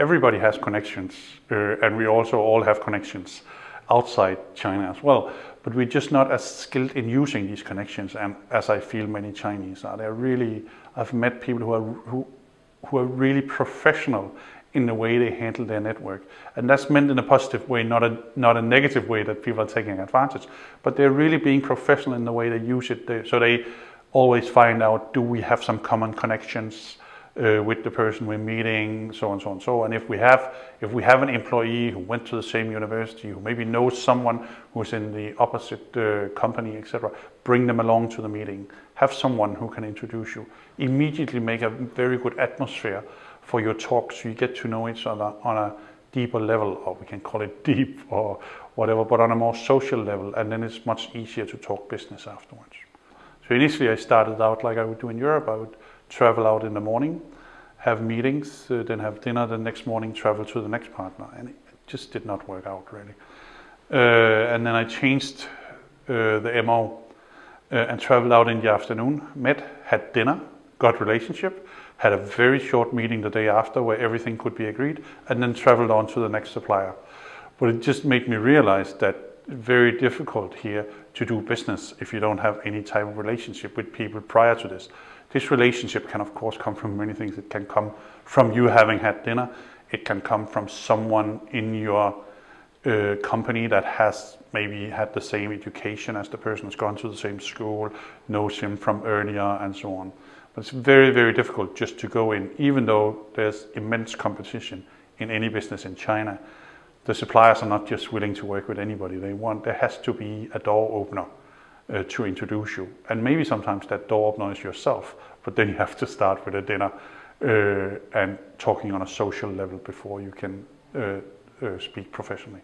everybody has connections, uh, and we also all have connections outside China as well. But we're just not as skilled in using these connections, and as I feel many Chinese are. They're really. I've met people who are who, who are really professional in the way they handle their network, and that's meant in a positive way, not a not a negative way that people are taking advantage. But they're really being professional in the way they use it. They, so they always find out: Do we have some common connections? Uh, with the person we're meeting, so on, so on, so. And if we have, if we have an employee who went to the same university, who maybe knows someone who's in the opposite uh, company, etc., bring them along to the meeting. Have someone who can introduce you. Immediately make a very good atmosphere for your talk, so you get to know each other on a deeper level, or we can call it deep or whatever, but on a more social level, and then it's much easier to talk business afterwards. So initially, I started out like I would do in Europe. I would travel out in the morning, have meetings, uh, then have dinner the next morning, travel to the next partner. And it just did not work out really. Uh, and then I changed uh, the MO uh, and traveled out in the afternoon, met, had dinner, got relationship, had a very short meeting the day after where everything could be agreed, and then traveled on to the next supplier. But it just made me realize that very difficult here to do business if you don't have any type of relationship with people prior to this. This relationship can, of course, come from many things. It can come from you having had dinner. It can come from someone in your uh, company that has maybe had the same education as the person who's gone to the same school, knows him from earlier, and so on. But it's very, very difficult just to go in, even though there's immense competition in any business in China. The suppliers are not just willing to work with anybody. They want there has to be a door opener uh, to introduce you. And maybe sometimes that door opener is yourself, but then you have to start with a dinner uh, and talking on a social level before you can uh, uh speak professionally.